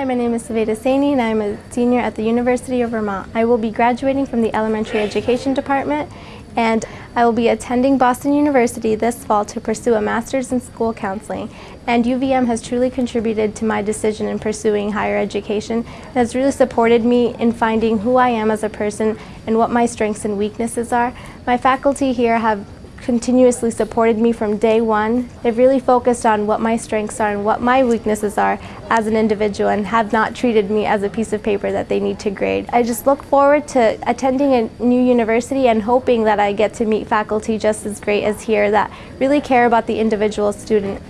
Hi, my name is Saveda Saini and I'm a senior at the University of Vermont. I will be graduating from the Elementary Education Department and I will be attending Boston University this fall to pursue a master's in school counseling. And UVM has truly contributed to my decision in pursuing higher education. It has really supported me in finding who I am as a person and what my strengths and weaknesses are. My faculty here have continuously supported me from day one. They've really focused on what my strengths are and what my weaknesses are as an individual and have not treated me as a piece of paper that they need to grade. I just look forward to attending a new university and hoping that I get to meet faculty just as great as here that really care about the individual student